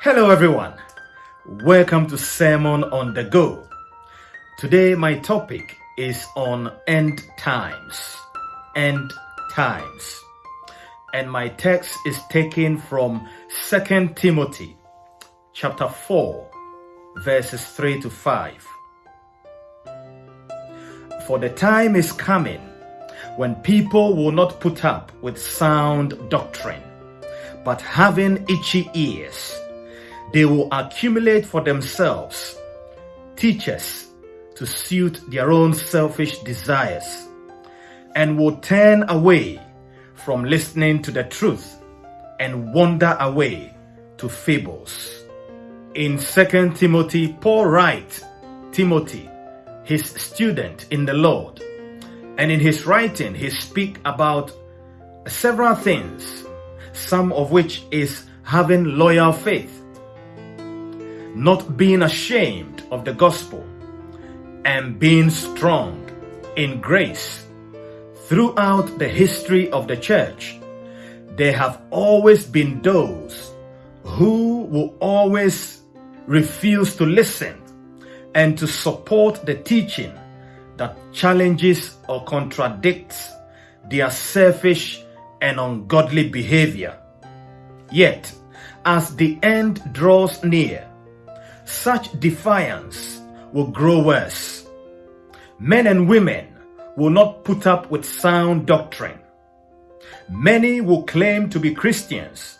Hello, everyone. Welcome to Sermon on the Go. Today, my topic is on end times. End times. And my text is taken from 2 Timothy chapter 4, verses 3 to 5. For the time is coming when people will not put up with sound doctrine, but having itchy ears they will accumulate for themselves teachers to suit their own selfish desires and will turn away from listening to the truth and wander away to fables. In 2 Timothy, Paul writes Timothy, his student in the Lord, and in his writing he speak about several things, some of which is having loyal faith not being ashamed of the gospel, and being strong in grace. Throughout the history of the church, there have always been those who will always refuse to listen and to support the teaching that challenges or contradicts their selfish and ungodly behavior. Yet, as the end draws near, such defiance will grow worse. Men and women will not put up with sound doctrine. Many will claim to be Christians,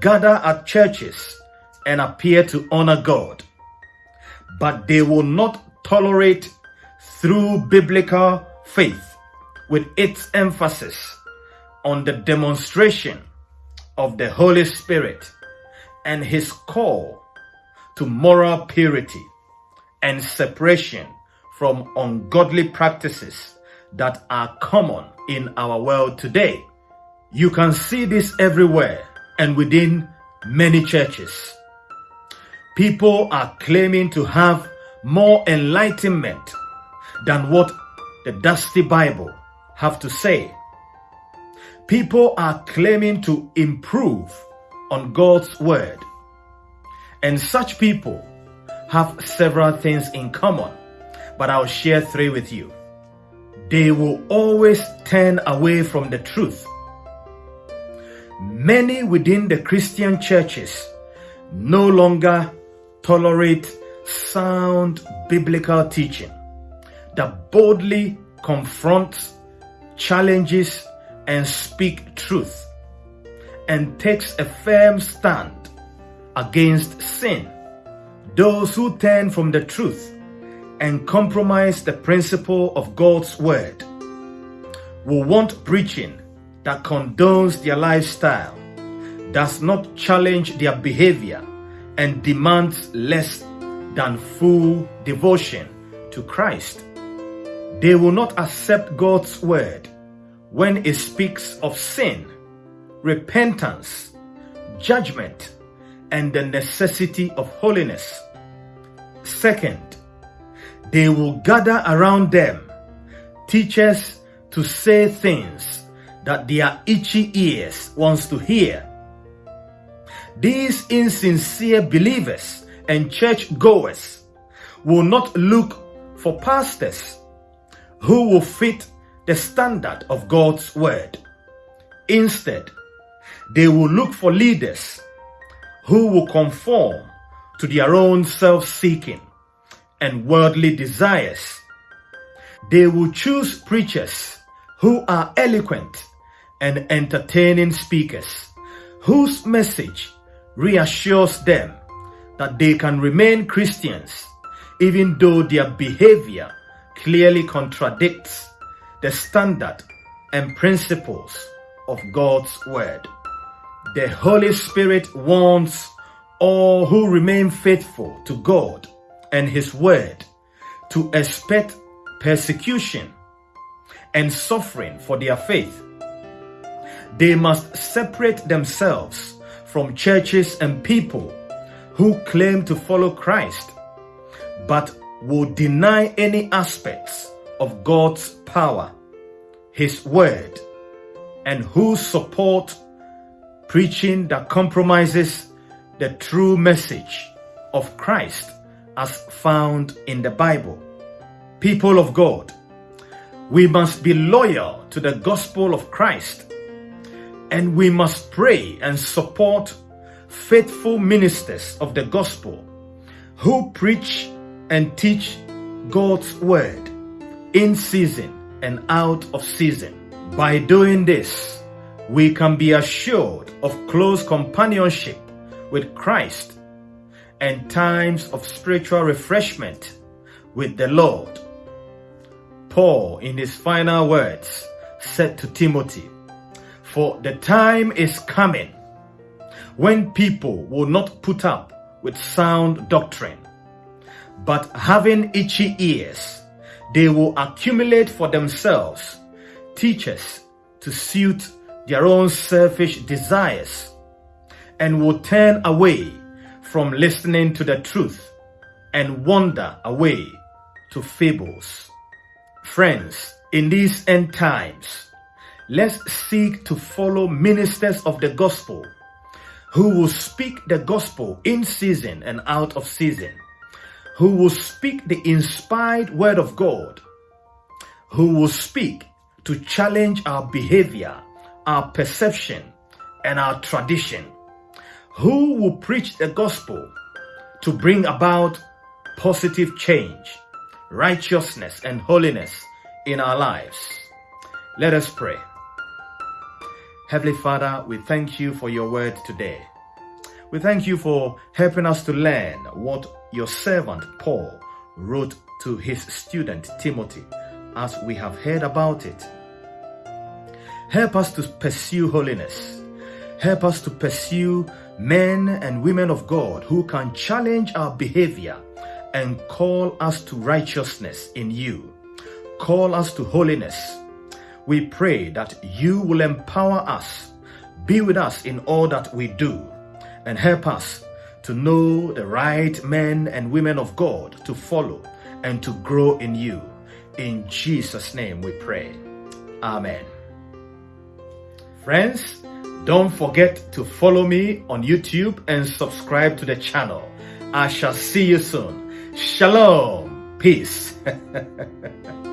gather at churches, and appear to honor God. But they will not tolerate through biblical faith with its emphasis on the demonstration of the Holy Spirit and his call to moral purity and separation from ungodly practices that are common in our world today. You can see this everywhere and within many churches. People are claiming to have more enlightenment than what the dusty Bible have to say. People are claiming to improve on God's word and such people have several things in common, but I'll share three with you. They will always turn away from the truth. Many within the Christian churches no longer tolerate sound biblical teaching that boldly confronts, challenges, and speak truth and takes a firm stand against sin. Those who turn from the truth and compromise the principle of God's word will want preaching that condones their lifestyle, does not challenge their behavior, and demands less than full devotion to Christ. They will not accept God's word when it speaks of sin, repentance, judgment, and the necessity of holiness. Second, they will gather around them teachers to say things that their itchy ears wants to hear. These insincere believers and church goers will not look for pastors who will fit the standard of God's word. Instead, they will look for leaders who will conform to their own self-seeking and worldly desires. They will choose preachers who are eloquent and entertaining speakers, whose message reassures them that they can remain Christians even though their behavior clearly contradicts the standard and principles of God's word. The Holy Spirit wants all who remain faithful to God and His Word to expect persecution and suffering for their faith. They must separate themselves from churches and people who claim to follow Christ but will deny any aspects of God's power, His Word, and who support preaching that compromises the true message of Christ as found in the Bible. People of God, we must be loyal to the gospel of Christ and we must pray and support faithful ministers of the gospel who preach and teach God's word in season and out of season. By doing this, we can be assured of close companionship with Christ and times of spiritual refreshment with the Lord. Paul, in his final words, said to Timothy, For the time is coming when people will not put up with sound doctrine, but having itchy ears, they will accumulate for themselves teachers to suit their own selfish desires and will turn away from listening to the truth and wander away to fables. Friends, in these end times, let's seek to follow ministers of the gospel who will speak the gospel in season and out of season, who will speak the inspired word of God, who will speak to challenge our behavior, our perception, and our tradition, who will preach the gospel to bring about positive change, righteousness, and holiness in our lives. Let us pray. Heavenly Father, we thank you for your word today. We thank you for helping us to learn what your servant Paul wrote to his student Timothy as we have heard about it. Help us to pursue holiness. Help us to pursue men and women of God who can challenge our behavior and call us to righteousness in you. Call us to holiness we pray that you will empower us, be with us in all that we do, and help us to know the right men and women of God to follow and to grow in you. In Jesus' name we pray. Amen. Friends, don't forget to follow me on YouTube and subscribe to the channel. I shall see you soon. Shalom. Peace.